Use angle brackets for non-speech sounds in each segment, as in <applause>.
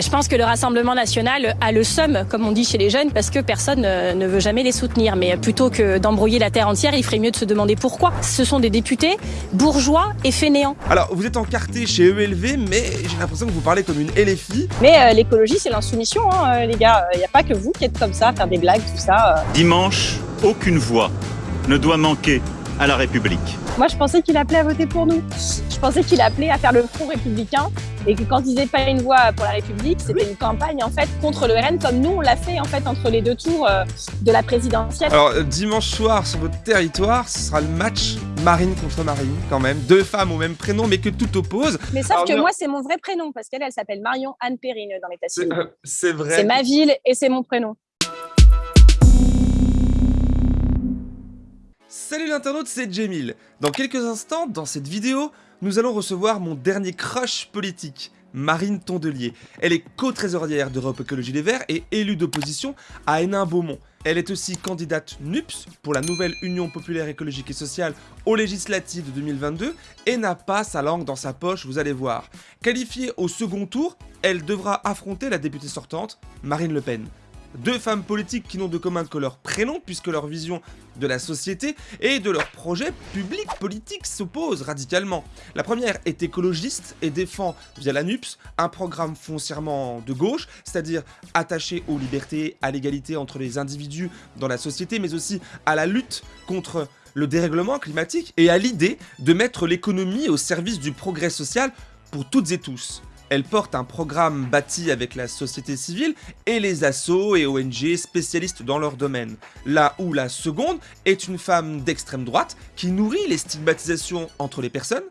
Je pense que le Rassemblement national a le seum, comme on dit chez les jeunes, parce que personne ne veut jamais les soutenir. Mais plutôt que d'embrouiller la terre entière, il ferait mieux de se demander pourquoi. Ce sont des députés bourgeois et fainéants. Alors, vous êtes encarté chez ELV, mais j'ai l'impression que vous parlez comme une LFI. Mais euh, l'écologie, c'est l'insoumission, hein, euh, les gars. Il n'y a pas que vous qui êtes comme ça, faire des blagues, tout ça. euh. Dimanche, aucune voix ne doit manquer à la République. Moi, je pensais qu'il appelait à voter pour nous. Je pensais qu'il appelait à faire le front républicain et que quand ils n'avaient pas une voix pour la République, c'était une campagne en fait contre le RN, comme nous on l'a fait en fait entre les deux tours euh, de la présidentielle. Alors, euh, dimanche soir, sur votre territoire, ce sera le match Marine contre Marine, quand même. Deux femmes au même prénom, mais que tout oppose. Mais sauf Alors, que non. moi, c'est mon vrai prénom parce qu'elle, elle s'appelle Marion Anne Perrine dans l'état civil. euh, c'est vrai. C'est ma ville et c'est mon prénom. Salut l'internaute, c'est Jamil. Dans quelques instants, dans cette vidéo, nous allons recevoir mon dernier crush politique, Marine Tondelier. Elle est co-trésorière d'Europe Écologie Les Verts et élue d'opposition à Hénin-Beaumont. Elle est aussi candidate NUPS pour la nouvelle Union Populaire Écologique et Sociale aux législatives de 2022 et n'a pas sa langue dans sa poche, vous allez voir. Qualifiée au second tour, elle devra affronter la députée sortante, Marine Le Pen. Deux femmes politiques qui n'ont de commun que leur prénom, puisque leur vision de la société et de leurs projets publics politiques s'opposent radicalement. La première est écologiste et défend, via la NUPS, un programme foncièrement de gauche, c'est-à-dire attaché aux libertés, à l'égalité entre les individus dans la société, mais aussi à la lutte contre le dérèglement climatique et à l'idée de mettre l'économie au service du progrès social pour toutes et tous. Elle porte un programme bâti avec la société civile et les assos et ONG spécialistes dans leur domaine. Là où la seconde est une femme d'extrême droite qui nourrit les stigmatisations entre les personnes,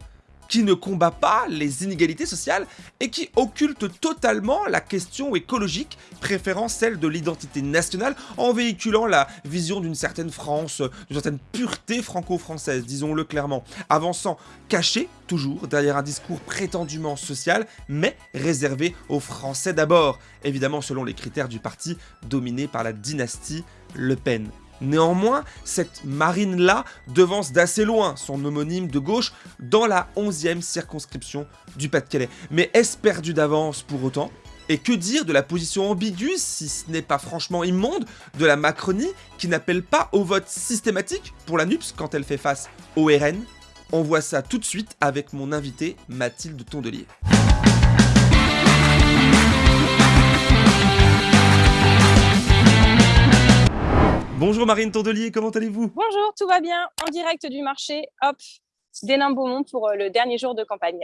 qui ne combat pas les inégalités sociales et qui occulte totalement la question écologique, préférant celle de l'identité nationale en véhiculant la vision d'une certaine France, d'une certaine pureté franco-française, disons-le clairement, avançant caché toujours derrière un discours prétendument social, mais réservé aux Français d'abord, évidemment selon les critères du parti dominé par la dynastie Le Pen. Néanmoins, cette marine-là devance d'assez loin son homonyme de gauche dans la 11e circonscription du Pas-de-Calais. Mais est-ce perdu d'avance pour autant? Et que dire de la position ambiguë, si ce n'est pas franchement immonde, de la Macronie qui n'appelle pas au vote systématique pour la NUPS quand elle fait face au RN On voit ça tout de suite avec mon invité Mathilde Tondelier. Bonjour Marine Tondelier, comment allez-vous? Bonjour, tout va bien En direct du marché, hop, d'Hénin-Beaumont pour euh, le dernier jour de campagne.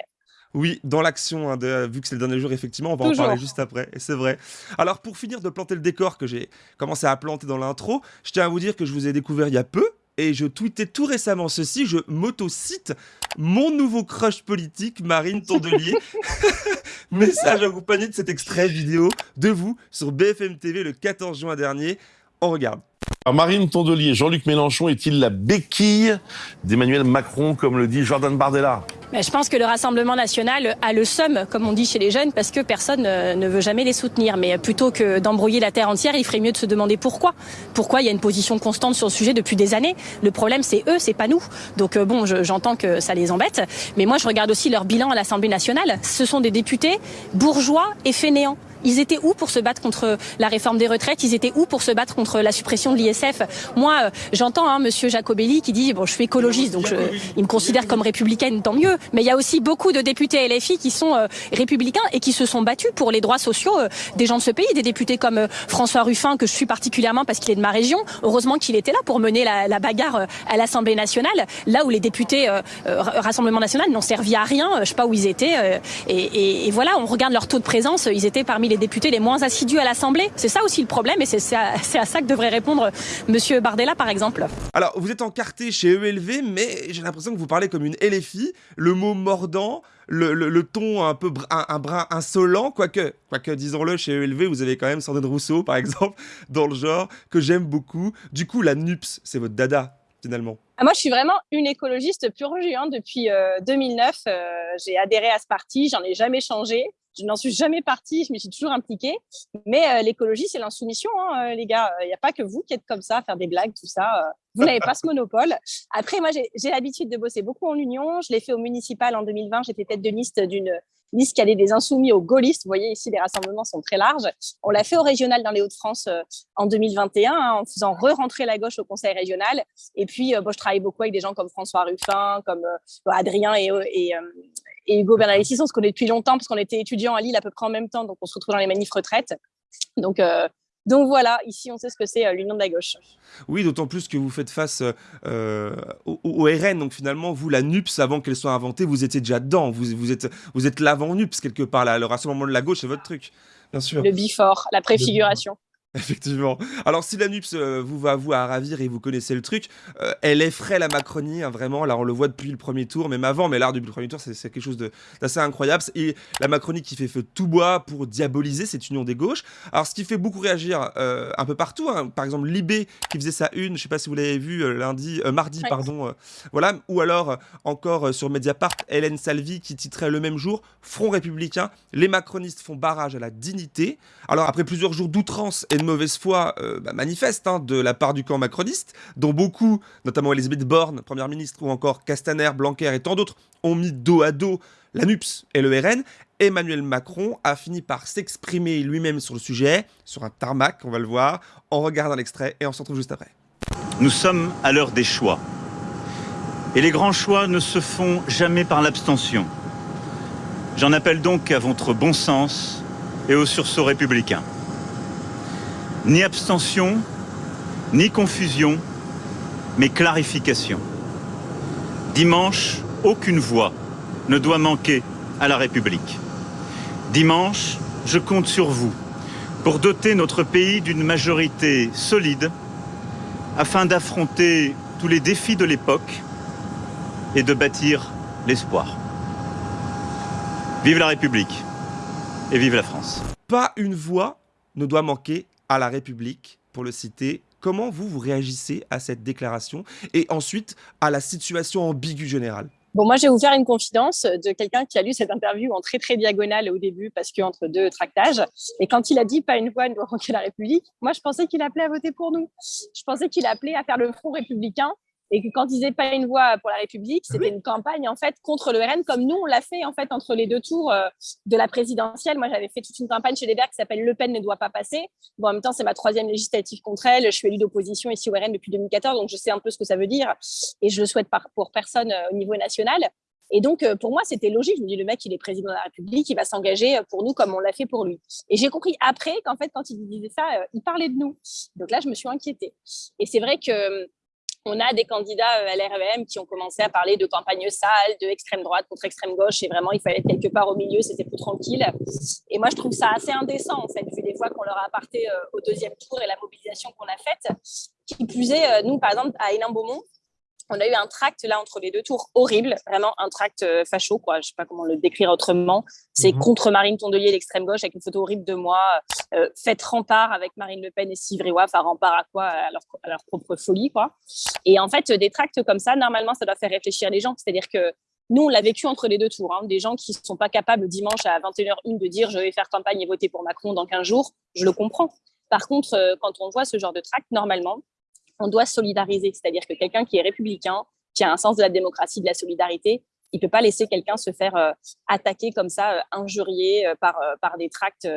Oui, dans l'action, hein, vu que c'est le dernier jour, effectivement, on va Toujours. en parler juste après, et c'est vrai. Alors, pour finir de planter le décor que j'ai commencé à planter dans l'intro, je tiens à vous dire que je vous ai découvert il y a peu, et je tweetais tout récemment ceci, je m'auto-cite mon nouveau crush politique, Marine Tondelier. <laughs> <laughs> Message accompagné de cet extrait vidéo de vous sur BFM TV le 14 juin dernier. On regarde. Marine Tondelier, Jean-Luc Mélenchon est-il la béquille d'Emmanuel Macron, comme le dit Jordan Bardella? Mais je pense que le Rassemblement national a le seum, comme on dit chez les jeunes, parce que personne euh, ne veut jamais les soutenir. Mais plutôt que d'embrouiller la terre entière, il ferait mieux de se demander pourquoi. Pourquoi il y a une position constante sur le sujet depuis des années? Le problème, c'est eux, c'est pas nous. Donc euh, bon, je- j'entends que ça les embête. Mais moi, je regarde aussi leur bilan à l'Assemblée nationale. Ce sont des députés bourgeois et fainéants. Ils étaient où pour se battre contre la réforme des retraites? Ils étaient où pour se battre contre la suppression de l'ISF? Moi, euh, j'entends hein, Monsieur Jacobelli qui dit bon, je suis écologiste, donc je, il me considère comme républicaine, tant mieux. Mais il y a aussi beaucoup de députés LFI qui sont euh, républicains et qui se sont battus pour les droits sociaux euh, des gens de ce pays. Des députés comme euh, François Ruffin que je suis particulièrement parce qu'il est de ma région. Heureusement qu'il était là pour mener la, la bagarre euh, à l'Assemblée nationale, là où les députés euh, euh, Rassemblement national n'ont servi à rien. euh, Je sais pas où ils étaient. euh, et- et voilà, on regarde leur taux de présence. Ils étaient parmi les députés les moins assidus à l'Assemblée. C'est ça aussi le problème, et c'est à, ça que devrait répondre Monsieur Bardella, par exemple. Alors, vous êtes encarté chez ELV, mais j'ai l'impression que vous parlez comme une LFI, le mot mordant, le, le- le ton un peu br- un, un brin insolent, quoique, quoique disons-le, chez ELV, vous avez quand même Sandrine Rousseau, par exemple, <laughs> dans le genre, que j'aime beaucoup. Du coup, la NUPS, c'est votre dada, finalement. Ah, Moi, je suis vraiment une écologiste pure jus. hein. Depuis euh, 2009, euh, j'ai adhéré à ce parti, j'en ai jamais changé. Je n'en suis jamais partie, je me suis toujours impliquée. Mais l'écologie, c'est l'insoumission, hein, les gars. Il n'y a pas que vous qui êtes comme ça, faire des blagues, tout ça. Vous n'avez pas ce monopole. Après, moi, j'ai l'habitude de bosser beaucoup en union. Je l'ai fait au municipal en 2020. J'étais tête de liste d'une liste qui allait des insoumis aux gaullistes. Vous voyez ici, les rassemblements sont très larges. On l'a fait au régional dans les Hauts-de-France euh, en 2021, hein, en faisant re-rentrer la gauche au conseil régional. Et puis, euh, je travaille beaucoup avec des gens comme François Ruffin, comme euh, Adrien et, et Hugo Bernalicis. On se connaît depuis longtemps parce qu'on était étudiants à Lille à peu près en même temps, donc on se retrouve dans les manifs retraites. Donc, donc voilà, ici on sait ce que c'est l'union de la gauche. Oui, d'autant plus que vous faites face euh, au, RN, donc finalement vous, la NUPS, avant qu'elle soit inventée, vous étiez déjà dedans, vous, vous êtes, vous êtes l'avant-NUPS quelque part, là, le rassemblement de la gauche, c'est votre truc, bien sûr. Le bifort, la préfiguration. <laughs> Effectivement. Alors si la NUPS euh, vous va vous à ravir et vous connaissez le truc, euh, elle effraie la Macronie, hein, vraiment. Là, on le voit depuis le premier tour, même avant, mais là, depuis le premier tour, c'est quelque chose d'assez incroyable. Et la Macronie qui fait feu tout bois pour diaboliser cette union des gauches. Alors, ce qui fait beaucoup réagir euh, un peu partout, hein, par exemple, Libé qui faisait sa une, je sais pas si vous l'avez vu lundi, mardi, pardon, voilà, ou alors encore sur Mediapart, Hélène Salvi qui titrait le même jour Front républicain, les macronistes font barrage à la dignité. Alors, après plusieurs jours d'outrance et de mauvaise foi euh, bah, manifeste hein, de la part du camp macroniste, dont beaucoup, notamment Elisabeth Borne, première ministre, ou encore Castaner, Blanquer et tant d'autres, ont mis dos à dos la NUPS et le RN, Emmanuel Macron a fini par s'exprimer lui-même sur le sujet, sur un tarmac, on va le voir, en regardant l'extrait et on se retrouve juste après. Nous sommes à l'heure des choix. Et les grands choix ne se font jamais par l'abstention. J'en appelle donc à votre bon sens et au sursaut républicain. Ni abstention, ni confusion, mais clarification. Dimanche, aucune voix ne doit manquer à la République. Dimanche, je compte sur vous pour doter notre pays d'une majorité solide afin d'affronter tous les défis de l'époque et de bâtir l'espoir. Vive la République et vive la France. Pas une voix ne doit manquer à la République, pour le citer. Comment vous, vous réagissez à cette déclaration et ensuite à la situation ambiguë générale? Bon, moi, je vais vous faire une confidence de quelqu'un qui a lu cette interview en très, très diagonale au début, parce qu'entre deux tractages. Et quand il a dit « pas une voix manquer la République », moi, je pensais qu'il appelait à voter pour nous. Je pensais qu'il appelait à faire le front républicain et que quand ils n'avaient pas une voix pour la République, ah c'était une campagne en fait contre le RN, comme nous on l'a fait en fait entre les deux tours euh, de la présidentielle. Moi, j'avais fait toute une campagne chez les Verts qui s'appelle Le Pen ne doit pas passer. Bon, en même temps, c'est ma troisième législative contre elle. Je suis élue d'opposition ici au RN depuis 2014, donc je sais un peu ce que ça veut dire et je le souhaite pour personne euh, au niveau national. Et donc, euh, pour moi, c'était logique. Je me dis, le mec, il est président de la République, il va s'engager pour nous comme on l'a fait pour lui. Et j'ai compris après qu'en fait, quand il disait ça, il parlait de nous. Donc là, je me suis inquiétée. Et c'est vrai que on a des candidats à euh, l'REM qui ont commencé à parler de campagne sale, de extrême droite contre extrême gauche, et vraiment, il fallait être quelque part au milieu, c'était plus tranquille. Et moi, je trouve ça assez indécent, en fait, vu les fois qu'on leur a apporté euh, au deuxième tour et la mobilisation qu'on a faite. Qui plus est, euh, nous, par exemple, à Hénin-Beaumont, on a eu un tract là entre les deux tours horrible, vraiment un tract euh, facho, quoi. Je sais pas comment le décrire autrement. C'est mhm. contre Marine Tondelier, l'extrême gauche, avec une photo horrible de moi. Euh, faites rempart avec Marine Le Pen et Steve Enfin, rempart à quoi? À leur, à leur, propre folie, quoi. Et en fait, des tracts comme ça, normalement, ça doit faire réfléchir les gens. C'est-à-dire que nous, on l'a vécu entre les deux tours. Hein. Des gens qui ne sont pas capables dimanche à 21h01 de dire je vais faire campagne et voter pour Macron dans 15 jours, je le comprends. Par contre, euh, quand on voit ce genre de tract, normalement, on doit solidariser. C'est-à-dire que quelqu'un qui est républicain, qui a un sens de la démocratie, de la solidarité, il ne peut pas laisser quelqu'un se faire euh, attaquer comme ça, euh, injurier euh, par, par des tracts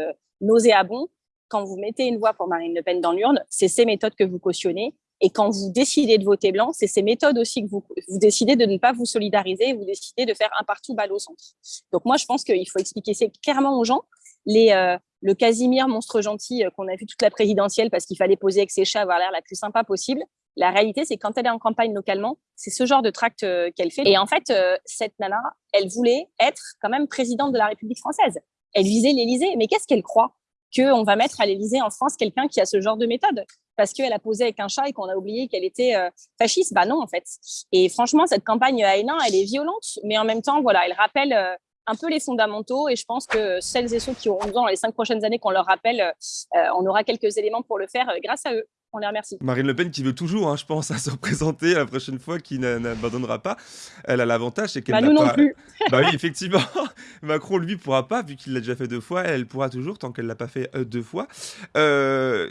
nauséabonds. Quand vous mettez une voix pour Marine Le Pen dans l'urne, c'est ces méthodes que vous cautionnez. Et quand vous décidez de voter blanc, c'est ces méthodes aussi que vous, vous décidez de ne pas vous solidariser, vous décidez de faire un partout balle au centre. Donc moi, je pense qu'il faut expliquer clairement aux gens. Les, le Casimir monstre gentil euh, qu'on a vu toute la présidentielle parce qu'il fallait poser avec ses chats, avoir l'air la plus sympa possible. La réalité, c'est quand elle est en campagne localement, c'est ce genre de tract euh, qu'elle fait. Et en fait, euh, cette nana, elle voulait être quand même présidente de la République française. Elle visait l'Élysée. Mais qu'est-ce qu'elle croit Qu'on va mettre à l'Élysée en France quelqu'un qui a ce genre de méthode? Parce qu'elle a posé avec un chat et qu'on a oublié qu'elle était fasciste Bah non, en fait. Et franchement, cette campagne à Hénin, elle est violente, mais en même temps, voilà, elle rappelle un peu les fondamentaux et je pense que celles et ceux qui auront besoin dans les cinq prochaines années qu'on leur rappelle, euh, on aura quelques éléments pour le faire euh, grâce à eux. On les remercie. Marine Le Pen qui veut toujours, hein, je pense, à se représenter la prochaine fois, qui n'abandonnera pas. Elle a l'avantage, c'est qu'elle bah, n'a nous pas... non plus. <laughs> bah oui, effectivement. <laughs> Macron, lui, pourra pas, vu qu'il l'a déjà fait deux fois. Elle pourra toujours, tant qu'elle l'a pas fait euh, deux fois. Euh,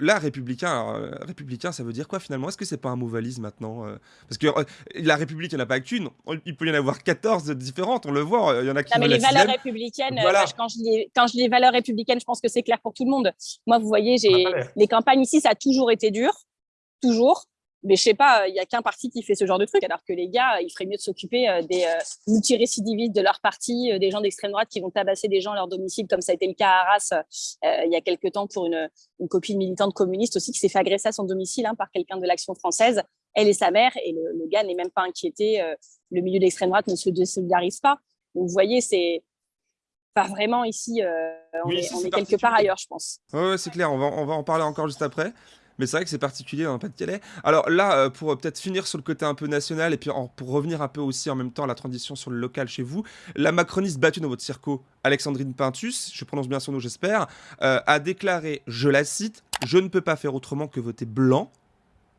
là, républicain, alors, euh, républicain, ça veut dire quoi finalement? Est-ce que c'est pas un mot valise maintenant euh? Parce que euh, la République, il n'y en a pas qu'une. Il peut y en avoir 14 différentes, on le voit. Il y en a qui Non, mais les valeurs sixième. républicaines, Voilà. moi, je- quand, je dis, quand je dis valeurs républicaines, je pense que c'est clair pour tout le monde. Moi, vous voyez, j'ai les campagnes ici, ça a toujours été dur, toujours. Mais je sais pas, il y a qu'un parti qui fait ce genre de truc, alors que les gars, il ferait mieux de s'occuper euh, des euh, multirécidivistes de leur parti, euh, des gens d'extrême droite qui vont tabasser des gens à leur domicile, comme ça a été le cas à Arras il y a quelques temps pour une, une copine militante communiste aussi qui s'est fait agresser à son domicile hein, par quelqu'un de l'Action française, elle et sa mère, et le, le gars n'est même pas inquiété, le milieu d'extrême droite ne se désolidarise pas. Donc vous voyez, c'est pas vraiment ici, euh, on Oui, est, ici, on c'est est quelque part ailleurs, je pense. Ouais, ouais, c'est clair, on va, on va en parler encore juste après. Mais c'est vrai que c'est particulier dans le Pas-de-Calais. Alors là, euh, pour euh, peut-être finir sur le côté un peu national, et puis pour revenir un peu aussi en même temps à la transition sur le local chez vous, la macroniste battue dans votre circo, Alexandrine Pintus, je prononce bien son nom j'espère, euh, a déclaré, je la cite, « Je ne peux pas faire autrement que voter blanc ».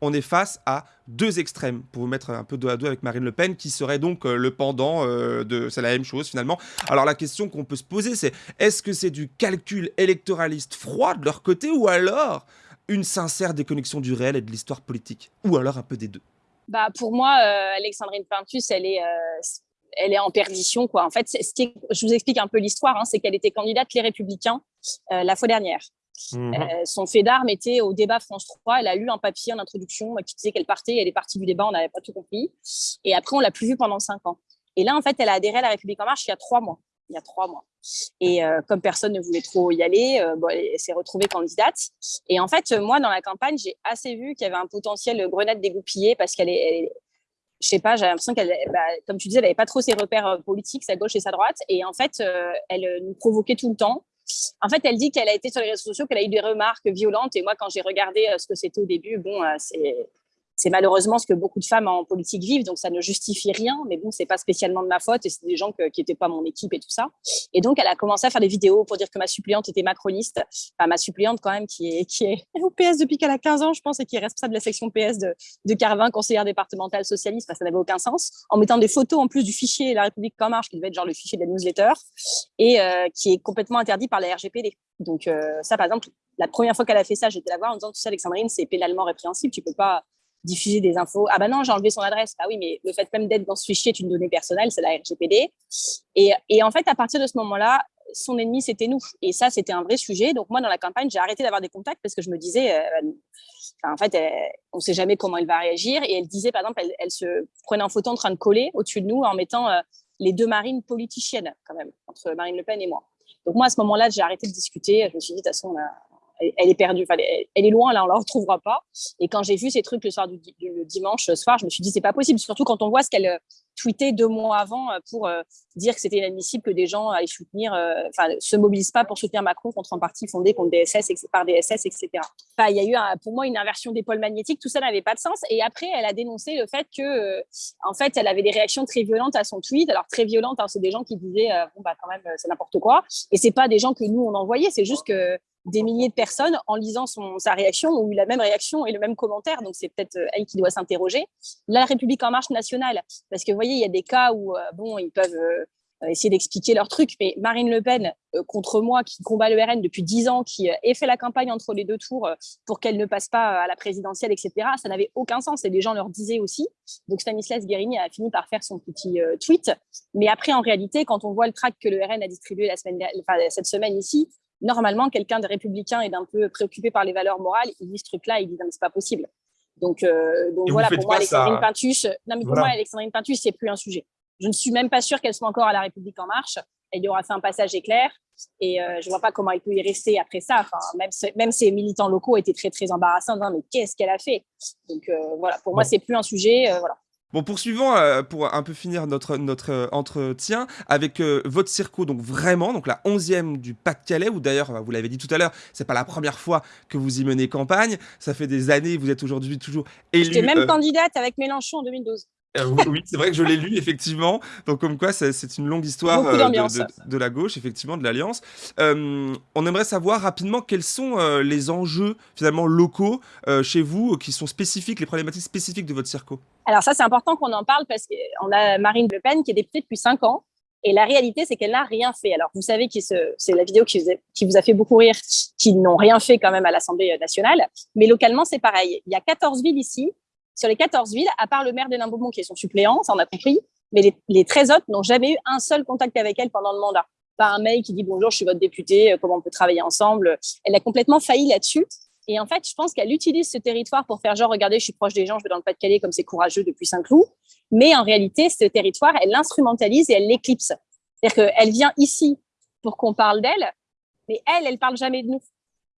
On est face à deux extrêmes, pour vous mettre un peu dos à dos avec Marine Le Pen, qui serait donc le pendant de... C'est la même chose finalement. Alors la question qu'on peut se poser, c'est est-ce que c'est du calcul électoraliste froid de leur côté, ou alors une sincère déconnexion du réel et de l'histoire politique Ou alors un peu des deux Bah, pour moi, euh, Alexandrine Pintus, elle est, euh, elle est en perdition. Quoi. En fait, ce qui est- je vous explique un peu l'histoire, hein, c'est qu'elle était candidate Les Républicains euh, la fois dernière. Mhm. Euh, son fait d'armes était au débat France 3. Elle a eu un papier en introduction qui disait qu'elle partait. Elle est partie du débat, on n'avait pas tout compris. Et après, on l'a plus vue pendant cinq ans. Et là, en fait, elle a adhéré à La République En Marche il y a trois mois. Il y a trois mois. Et euh, comme personne ne voulait trop y aller, euh, bon, elle s'est retrouvée candidate. Et en fait, moi, dans la campagne, j'ai assez vu qu'il y avait un potentiel grenade dégoupillée parce qu'elle est, elle je sais pas, j'ai l'impression qu'elle, bah, comme tu disais, elle n'avait pas trop ses repères euh, politiques, sa gauche et sa droite. Et en fait, elle nous provoquait tout le temps. En fait, elle dit qu'elle a été sur les réseaux sociaux, qu'elle a eu des remarques violentes. Et moi, quand j'ai regardé ce que c'était au début, bon, c'est c'est malheureusement ce que beaucoup de femmes en politique vivent, donc ça ne justifie rien. Mais bon, c'est pas spécialement de ma faute, et c'est des gens qui n'étaient pas mon équipe et tout ça. Et donc, elle a commencé à faire des vidéos pour dire que ma suppléante était macroniste. Enfin, ma suppléante quand même, qui est, qui est <laughs> au PS depuis qu'elle a 15 ans, je pense, et qui est responsable de la section PS de, de Carvin, conseillère départementale socialiste. Enfin, ça n'avait aucun sens. En mettant des photos en plus du fichier La République en marche, qui devait être genre le fichier de la newsletter, et euh, qui est complètement interdit par la RGPD. Donc euh, ça, par exemple, la première fois qu'elle a fait ça, j'étais la voir en disant, tout ça, Alexandrine, c'est pénalement répréhensible. Tu peux pas diffuser des infos. Ah bah non, j'ai enlevé son adresse. Ah oui, mais le fait même d'être dans ce fichier est une donnée personnelle, c'est la RGPD. Et, et en fait, à partir de ce moment-là, son ennemi, c'était nous. Et ça, c'était un vrai sujet. Donc moi, dans la campagne, j'ai arrêté d'avoir des contacts parce que je me disais, euh, enfin, en fait, on ne sait jamais comment elle va réagir. Et elle disait, par exemple, elle, elle se prenait en photo en train de coller au-dessus de nous en mettant euh, les deux marines politiciennes, quand même, entre Marine Le Pen et moi. Donc moi, à ce moment-là, j'ai arrêté de discuter. Je me suis dit, de toute façon, on a- elle, est perdue. Enfin, elle, est loin, là, on la retrouvera pas. Et quand j'ai vu ces trucs le soir du, le dimanche soir, je me suis dit, c'est pas possible. Surtout quand on voit ce qu'elle euh, tweetait deux mois avant euh, pour euh, dire que c'était inadmissible que des gens aillent soutenir, enfin, se mobilisent pas pour soutenir Macron contre un parti fondé contre DSS, par DSS, etc. Enfin, il y a eu, pour moi, une inversion des pôles magnétiques. Tout ça n'avait pas de sens. Et après, elle a dénoncé le fait que, en fait, elle avait des réactions très violentes à son tweet. Alors, très violentes, hein, c'est des gens qui disaient, bon, bah, quand même, c'est n'importe quoi. Et c'est pas des gens que nous, on envoyait. C'est juste que des milliers de personnes, en lisant son, sa réaction, ont eu la même réaction et le même commentaire. Donc, c'est peut-être euh, elle qui doit s'interroger. La République en marche nationale, parce que vous voyez, il y a des cas où, euh, bon, ils peuvent euh, essayer d'expliquer leur truc, mais Marine Le Pen, contre moi, qui combat le RN depuis 10 ans, qui ait fait la campagne entre les deux tours pour qu'elle ne passe pas à la présidentielle, etc., ça n'avait aucun sens. Et les gens leur disaient aussi. Donc, Stanislas Guérini a fini par faire son petit tweet. Mais après, en réalité, quand on voit le tract que le RN a distribué la semaine, enfin, cette semaine ici, normalement, quelqu'un de républicain et d'un peu préoccupé par les valeurs morales, il lit ce truc-là, il dit non, mais c'est pas possible. Donc, euh, donc voilà, pour moi, pas ça- Alexandrine Pintus, non, mais pour Voilà. moi, Alexandrine Pintus, c'est plus un sujet. Je ne suis même pas sûre qu'elle soit encore à la République en marche. Elle y aura fait un passage éclair et euh, je vois pas comment elle peut y rester après ça. Enfin, même, ses- même ses militants locaux étaient très très embarrassants. disant, mais qu'est-ce qu'elle a fait? Donc euh, voilà, pour moi, Bon. c'est plus un sujet. euh, voilà. Bon, poursuivons euh, pour un peu finir notre, notre euh, entretien avec euh, votre circo, donc vraiment, donc la 11e du Pas-de-Calais, où d'ailleurs, euh, vous l'avez dit tout à l'heure, c'est pas la première fois que vous y menez campagne, ça fait des années, vous êtes aujourd'hui toujours élu. J'étais même candidate avec Mélenchon en 2012. Euh, oui, c'est vrai que je l'ai lu, effectivement. Donc, comme quoi, c'est une longue histoire Beaucoup euh, d'ambiance. de, la gauche, effectivement, de l'Alliance. Euh, on aimerait savoir rapidement quels sont euh, les enjeux, finalement, locaux euh, chez vous, euh, qui sont spécifiques, les problématiques spécifiques de votre circo. Alors ça, c'est important qu'on en parle parce qu'on a Marine Le Pen qui est députée depuis cinq ans. Et la réalité, c'est qu'elle n'a rien fait. Alors, vous savez que c'est la vidéo qui vous, a, qui vous a fait beaucoup rire, qui n'ont rien fait quand même à l'Assemblée nationale. Mais localement, c'est pareil. Il y a 14 villes ici. Sur les 14 villes, à part le maire d'Hénin-Beaumont qui est son suppléant, ça on a compris, mais les, les 13 autres n'ont jamais eu un seul contact avec elle pendant le mandat. Pas un mail qui dit bonjour, je suis votre député, comment on peut travailler ensemble. Elle a complètement failli là-dessus. Et en fait, je pense qu'elle utilise ce territoire pour faire genre, regardez, je suis proche des gens, je vais dans le Pas-de-Calais comme c'est courageux depuis Saint-Cloud. Mais en réalité, ce territoire, elle l'instrumentalise et elle l'éclipse. C'est-à-dire qu'elle vient ici pour qu'on parle d'elle, mais elle, elle parle jamais de nous.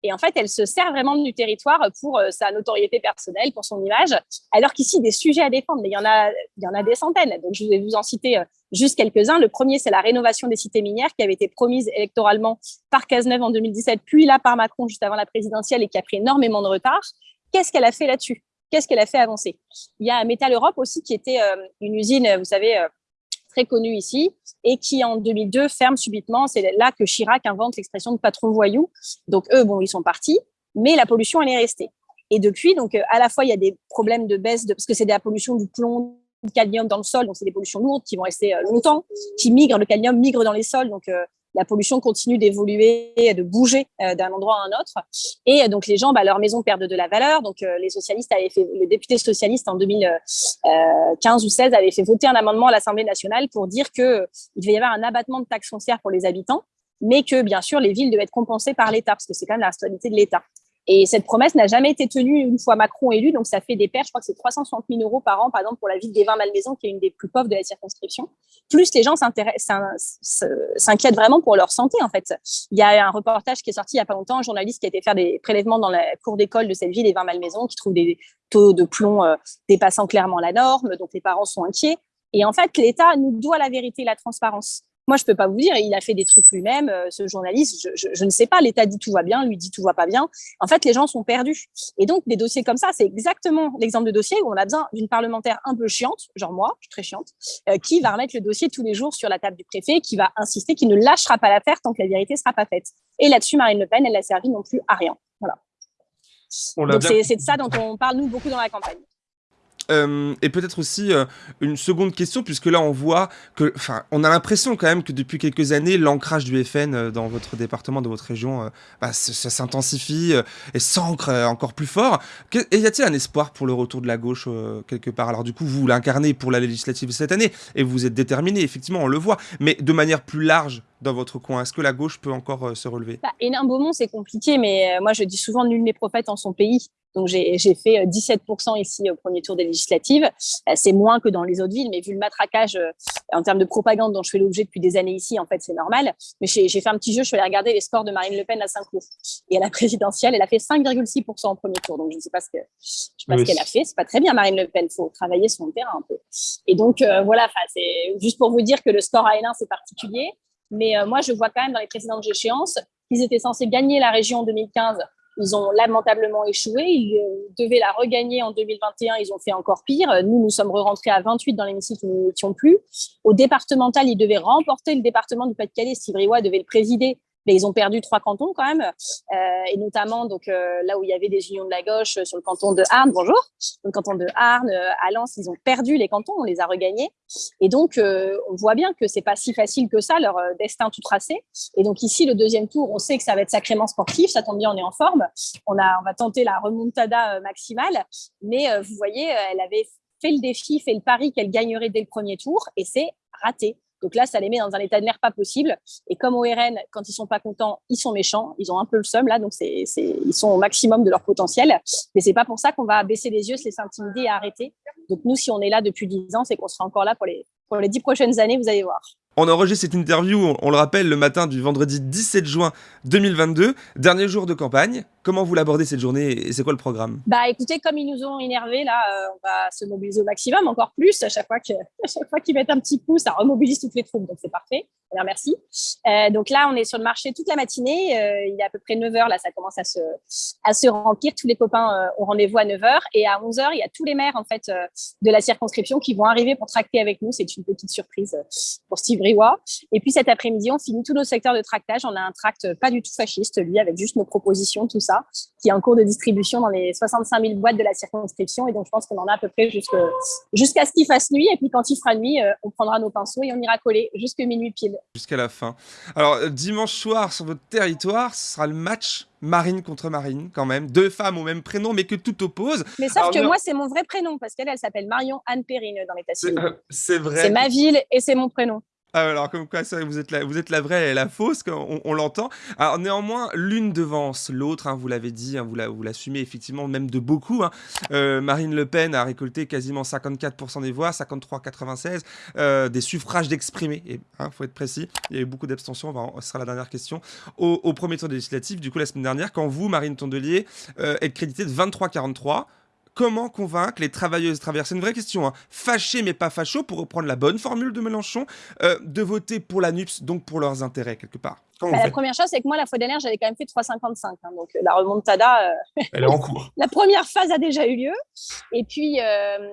Et en fait, elle se sert vraiment du territoire pour euh, sa notoriété personnelle, pour son image, alors qu'ici, des sujets à défendre, mais il y en a, il y en a des centaines. Donc, je vais vous en citer euh, juste quelques-uns. Le premier, c'est la rénovation des cités minières qui avait été promise électoralement par Cazeneuve en 2017, puis là par Macron juste avant la présidentielle et qui a pris énormément de retard. Qu'est-ce qu'elle a fait là-dessus? Qu'est-ce qu'elle a fait avancer? Il y a Metal Europe aussi qui était euh, une usine, vous savez, très connue ici et qui en 2002 ferme subitement. C'est là que Chirac invente l'expression de patron voyou. Donc eux, bon, ils sont partis, mais la pollution, elle est restée. Et depuis, donc à la fois il y a des problèmes de baisse de parce que c'est de la pollution du plomb, du cadmium dans le sol, donc c'est des pollutions lourdes qui vont rester longtemps, qui migrent. Le cadmium migre dans les sols, donc euh, la pollution continue d'évoluer, de bouger euh, d'un endroit à un autre. Et euh, donc, les gens, bah, leur maison perdent de la valeur. Donc, euh, les socialistes avaient fait, le député socialiste en 2015 ou 16 avait fait voter un amendement à l'Assemblée nationale pour dire que il devait y avoir un abattement de taxes foncières pour les habitants, mais que, bien sûr, les villes devaient être compensées par l'État, parce que c'est quand même la responsabilité de l'État. Et cette promesse n'a jamais été tenue une fois Macron élu, donc ça fait des pertes, je crois que c'est 360 000 euros par an, par exemple, pour la ville des Vins Malmaison, qui est une des plus pauvres de la circonscription. Plus les gens s'inquiètent vraiment pour leur santé, en fait. Il y a un reportage qui est sorti il n'y a pas longtemps, un journaliste qui a été faire des prélèvements dans la cour d'école de cette ville des Vins Malmaison, qui trouve des taux de plomb euh, dépassant clairement la norme, donc les parents sont inquiets. Et en fait, l'État nous doit la vérité la transparence. Moi, je peux pas vous dire, il a fait des trucs lui-même, euh, ce journaliste, je, je, je, ne sais pas, l'État dit tout va bien, lui dit tout va pas bien. En fait, les gens sont perdus. Et donc, des dossiers comme ça, c'est exactement l'exemple de dossier où on a besoin d'une parlementaire un peu chiante, genre moi, je suis très chiante, euh, qui va remettre le dossier tous les jours sur la table du préfet, qui va insister, qui ne lâchera pas l'affaire tant que la vérité sera pas faite. Et là-dessus, Marine Le Pen, elle n'a servi non plus à rien. Voilà. C'est de ça dont on parle, nous, beaucoup dans la campagne. Euh, et peut-être aussi euh, une seconde question, puisque là on voit que, enfin, on a l'impression quand même que depuis quelques années, l'ancrage du FN euh, dans votre département, dans votre région, bah, ça s'intensifie et s'ancre encore plus fort. Y a-t-il un espoir pour le retour de la gauche quelque part? Alors du coup, vous l'incarnez pour la législative cette année et vous êtes déterminé, effectivement, on le voit, mais de manière plus large dans votre coin Est-ce que la gauche peut encore se relever? Bah, Hénin-Beaumont, c'est compliqué, mais moi je dis souvent nul n'est prophète en son pays. Donc, j'ai fait 17% ici au premier tour des législatives. C'est moins que dans les autres villes, mais vu le matraquage en termes de propagande dont je fais l'objet depuis des années ici, en fait, c'est normal. Mais j'ai fait un petit jeu, je suis allée regarder les scores de Marine Le Pen à Saint-Cloud. Et à la présidentielle, elle a fait 5,6% au premier tour. Donc, je ne sais pas ce qu'elle ce qu a fait. C'est pas très bien, Marine Le Pen. Il faut travailler son terrain un peu. Et donc, euh, voilà, c'est juste pour vous dire que le score à Hénin, c'est particulier. Mais euh, moi, je vois quand même dans les précédentes échéances qu'ils étaient censés gagner la région en 2015 ils ont lamentablement échoué. Ils devaient la regagner en 2021. Ils ont fait encore pire. Nous, nous sommes rentrés à 28 dans l'hémicycle, nous n'étions plus. Au départemental, ils devaient remporter le département du Pas-de-Calais. Sivriwa devait le présider. Mais ils ont perdu trois cantons quand même, euh, et notamment donc euh, là où il y avait des unions de la gauche sur le canton de Arne, bonjour, le canton de Arne, euh, à Lens, ils ont perdu les cantons, on les a regagnés, et donc euh, on voit bien que c'est pas si facile que ça leur destin tout tracé. Et donc ici le deuxième tour, on sait que ça va être sacrément sportif, ça tombe bien, on est en forme, on a, on va tenter la remontada maximale, mais vous voyez, elle avait fait le défi, fait le pari qu'elle gagnerait dès le premier tour, et c'est raté. Donc là, ça les met dans un état de nerf pas possible. Et comme au RN, quand ils sont pas contents, ils sont méchants. Ils ont un peu le seum là, donc c'est, ils sont au maximum de leur potentiel. Mais c'est pas pour ça qu'on va baisser les yeux, se laisser intimider et arrêter. Donc nous, si on est là depuis 10 ans, c'est qu'on sera encore là pour les pour les 10 prochaines années. Vous allez voir. On enregistre cette interview, on le rappelle, le matin du vendredi 17 juin 2022, dernier jour de campagne. Comment vous l'abordez cette journée et c'est quoi le programme? Bah écoutez, comme ils nous ont énervés, là, euh, on va se mobiliser au maximum, encore plus. À chaque fois <laughs> qu'ils mettent un petit coup, ça remobilise toutes les troupes, donc c'est parfait. Merci. Euh, donc là, on est sur le marché toute la matinée. Euh, il est à peu près 9 h Là, ça commence à se, à se remplir. Tous les copains euh, ont rendez-vous à 9 h Et à 11 h il y a tous les maires en fait de la circonscription qui vont arriver pour tracter avec nous. C'est une petite surprise pour Steve Briouat. Et puis cet après-midi, on finit tous nos secteurs de tractage. On a un tract pas du tout fasciste, lui, avec juste nos propositions, tout ça, qui est en cours de distribution dans les 65 000 boîtes de la circonscription. Et donc, je pense qu'on en a à peu près jusqu'à ce qu'il fasse nuit. Et puis, quand il fera nuit, on prendra nos pinceaux et on ira coller jusqu'à minuit pile jusqu'à la fin. Alors, euh, dimanche soir, sur votre territoire, ce sera le match Marine contre Marine, quand même. Deux femmes au même prénom, mais que tout oppose. Mais sauf que moi, c'est mon vrai prénom, parce qu'elle, elle, s'appelle Marion Anne Perrine dans l'état civil. Euh, c'est vrai. C'est ma ville et c'est mon prénom. Ah, alors, comme quoi, vous êtes, la, vous êtes la vraie et la fausse, on, on l'entend. Alors, néanmoins, l'une devance l'autre, hein, vous l'avez dit, hein, vous l'assumez effectivement, même de beaucoup. Hein. Euh, Marine Le Pen a récolté quasiment 54% des voix, 53-96, euh, des suffrages d'exprimer, il faut être précis. Il y a eu beaucoup d'abstention, ce sera la dernière question. Au, premier tour législatif, du coup, la semaine dernière, quand vous, Marine Tondelier, euh, êtes crédité de 23-43, comment convaincre les travailleuses et travailleurs C'est une vraie question. Hein. Fâchés mais pas fachos, pour reprendre la bonne formule de Mélenchon, euh, de voter pour la NUPS, donc pour leurs intérêts, quelque part. Bah, la première chose, c'est que moi, la fois dernière, j'avais quand même fait 3,55. Hein, donc la remontada. Euh, Elle est en cours. <laughs> la première phase a déjà eu lieu. Et puis. Euh,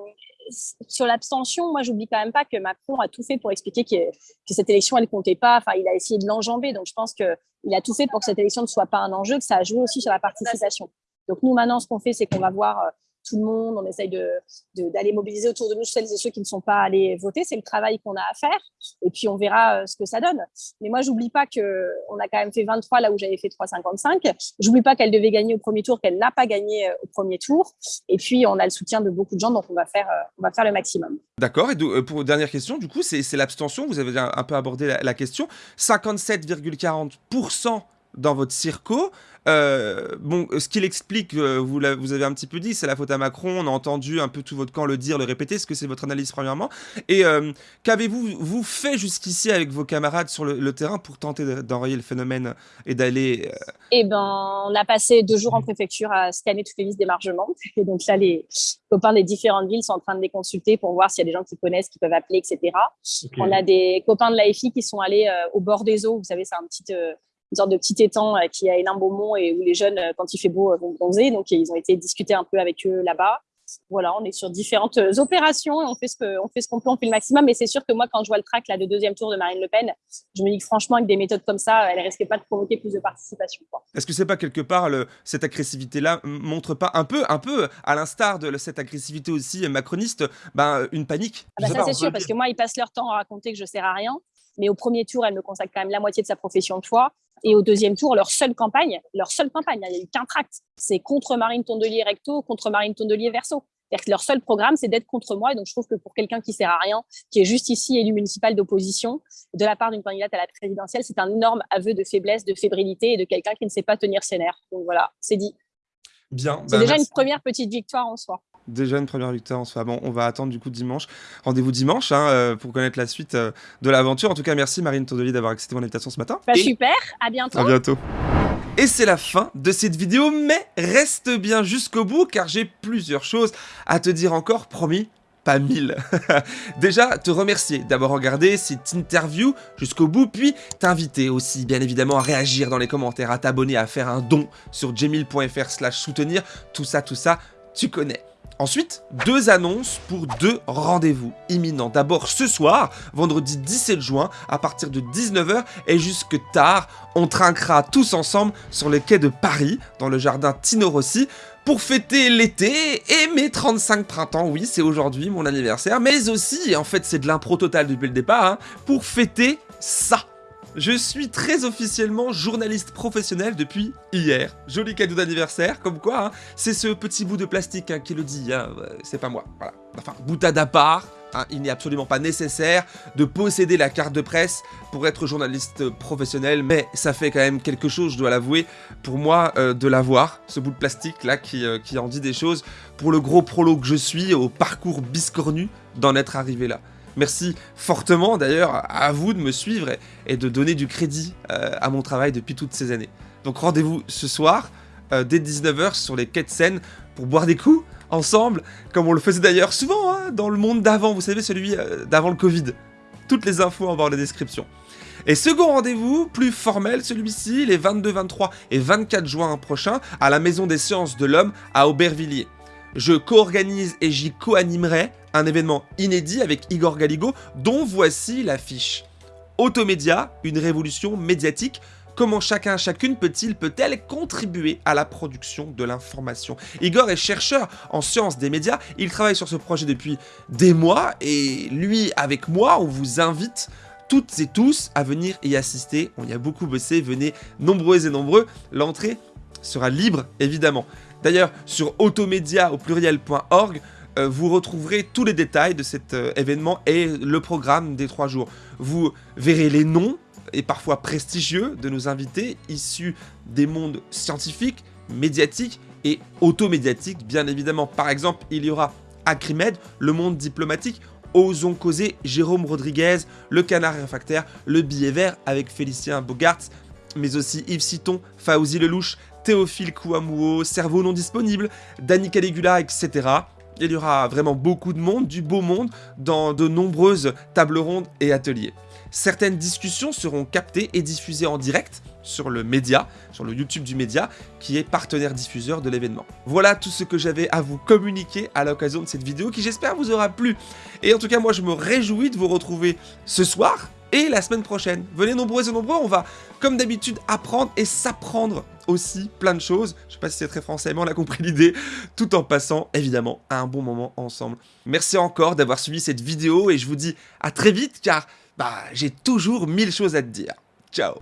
sur l'abstention, moi, j'oublie quand même pas que Macron a tout fait pour expliquer que, que cette élection, elle comptait pas. Enfin, il a essayé de l'enjamber. Donc, je pense qu'il a tout fait pour que cette élection ne soit pas un enjeu, que ça a joué aussi sur la participation. Donc, nous, maintenant, ce qu'on fait, c'est qu'on va voir tout le monde, on essaye d'aller de, mobiliser autour de nous celles et ceux qui ne sont pas allés voter. C'est le travail qu'on a à faire. Et puis, on verra euh, ce que ça donne. Mais moi, j'oublie pas qu'on a quand même fait 23 là où j'avais fait 3,55. J'oublie pas qu'elle devait gagner au premier tour, qu'elle n'a pas gagné euh, au premier tour. Et puis, on a le soutien de beaucoup de gens, donc on va faire, euh, on va faire le maximum. D'accord. Et pour dernière question, du coup, c'est l'abstention. Vous avez un, peu abordé la, la question. 57,40% dans votre circo. Euh, bon, ce qu'il explique, euh, vous, vous avez un petit peu dit, c'est la faute à Macron. On a entendu un peu tout votre camp le dire, le répéter. Est-ce que c'est votre analyse premièrement? Et euh, qu'avez-vous vous fait jusqu'ici avec vos camarades sur le, terrain pour tenter d'enrayer le phénomène et d'aller Eh ben, on a passé deux jours en préfecture à scanner toutes les listes d'émargement. Et donc là, les copains des différentes villes sont en train de les consulter pour voir s'il y a des gens qui connaissent, qui peuvent appeler, etc. On a des copains de l'AFI qui sont allés au bord des eaux. Vous savez, c'est un petit une sorte de petit étang euh, qui est à Hénin-Beaumont et où les jeunes, euh, quand il fait beau, euh, vont bronzer. Donc, ils ont été discuter un peu avec eux là-bas. Voilà, on est sur différentes opérations et on fait ce qu'on qu'on peut, on fait le maximum. Mais c'est sûr que moi, quand je vois le track là de deuxième tour de Marine Le Pen, je me dis que franchement, avec des méthodes comme ça, elle risquait pas de provoquer plus de participation. Est-ce que c'est pas quelque part le, cette agressivité-là montre pas un peu, un peu à l'instar de cette agressivité aussi macroniste, ben, une panique? Ah bah Ça c'est sûr, parce que moi, ils passent leur temps à raconter que je sers à rien. Mais au premier tour, elle me consacre quand même la moitié de sa profession de foi. Et au deuxième tour, leur seule campagne, leur seule campagne, il n'y a eu qu'un tract, c'est contre Marine Tondelier recto, contre Marine Tondelier verso. C'est-à-dire que leur seul programme, c'est d'être contre moi. Et donc, je trouve que pour quelqu'un qui sert à rien, qui est juste ici élu municipal d'opposition, de la part d'une candidate à la présidentielle, c'est un énorme aveu de faiblesse, de fébrilité et de quelqu'un qui ne sait pas tenir ses nerfs. Donc voilà, c'est dit. Bien. C'est bah, déjà une première petite victoire en soi. Déjà une première victoire en soi. Bon, on va attendre du coup dimanche. Rendez-vous dimanche hein, euh, pour connaître la suite euh, de l'aventure. En tout cas, merci Marine Tondelier d'avoir accepté mon invitation ce matin. Bah, super, à bientôt. À bientôt. Et c'est la fin de cette vidéo, mais reste bien jusqu'au bout car j'ai plusieurs choses à te dire encore, promis, pas mille. <laughs> Déjà, te remercier d'avoir regardé cette interview jusqu'au bout, puis t'inviter aussi, bien évidemment, à réagir dans les commentaires, à t'abonner, à faire un don sur jemil.fr slash soutenir, tout ça, tout ça, tu connais. Ensuite, deux annonces pour deux rendez-vous imminents. D'abord ce soir, vendredi 17 juin, à partir de 19h et jusque tard, on trinquera tous ensemble sur les quais de Paris, dans le jardin Tino Rossi, pour fêter l'été et mes 35 printemps. Oui, c'est aujourd'hui mon anniversaire, mais aussi, en fait c'est de l'impro total depuis le départ, hein, pour fêter ça. Je suis très officiellement journaliste professionnel depuis hier. Joli cadeau d'anniversaire, comme quoi, hein, c'est ce petit bout de plastique hein, qui le dit, hein, c'est pas moi. Enfin, boutade à part, il n'est absolument pas nécessaire de posséder la carte de presse pour être journaliste professionnel, mais ça fait quand même quelque chose, je dois l'avouer, pour moi, euh, de l'avoir, ce bout de plastique là qui, euh, qui en dit des choses, pour le gros prolo que je suis, au parcours biscornu d'en être arrivé là. Merci fortement d'ailleurs à vous de me suivre et, de donner du crédit euh, à mon travail depuis toutes ces années. Donc rendez-vous ce soir, euh, dès 19h, sur les quais de Seine pour boire des coups ensemble, comme on le faisait d'ailleurs souvent hein, dans le monde d'avant, vous savez, celui euh, d'avant le Covid. Toutes les infos en bas dans la description. Et second rendez-vous, plus formel celui-ci, les 22, 23 et 24 juin prochains, à la Maison des Sciences de l'Homme à Aubervilliers. Je co-organise et j'y co-animerai un événement inédit avec Igor Galigo, dont voici l'affiche. Automédia, une révolution médiatique Comment chacun, chacune peut-il, peut-elle contribuer à la production de l'information? Igor est chercheur en sciences des médias, il travaille sur ce projet depuis des mois et lui, avec moi, on vous invite toutes et tous à venir y assister. On y a beaucoup bossé, venez nombreux et nombreux. L'entrée sera libre, évidemment. D'ailleurs, sur automédia au pluriel.org, vous retrouverez tous les détails de cet euh, événement et le programme des trois jours. Vous verrez les noms et parfois prestigieux de nos invités issus des mondes scientifiques, médiatiques et automédiatiques, bien évidemment. Par exemple, il y aura Acrimed, le monde diplomatique, Osons causer, Jérôme Rodriguez, Le Canard Réfractaire, Le Billet Vert avec Félicien Bogart, mais aussi Yves Citon, Fauzi Lelouch, Théophile Kouamouo, Cerveau non disponible, Danny Caligula, etc. Il y aura vraiment beaucoup de monde, du beau monde, dans de nombreuses tables rondes et ateliers. Certaines discussions seront captées et diffusées en direct sur le média, sur le YouTube du média, qui est partenaire diffuseur de l'événement. Voilà tout ce que j'avais à vous communiquer à l'occasion de cette vidéo, qui j'espère vous aura plu. Et en tout cas, moi je me réjouis de vous retrouver ce soir, et la semaine prochaine. Venez nombreux et nombreux, on va, comme d'habitude, apprendre et s'apprendre aussi plein de choses. Je sais pas si c'est très français, mais on a compris l'idée, tout en passant, évidemment, un bon moment ensemble. Merci encore d'avoir suivi cette vidéo, et je vous dis à très vite, car bah, j'ai toujours mille choses à te dire. Ciao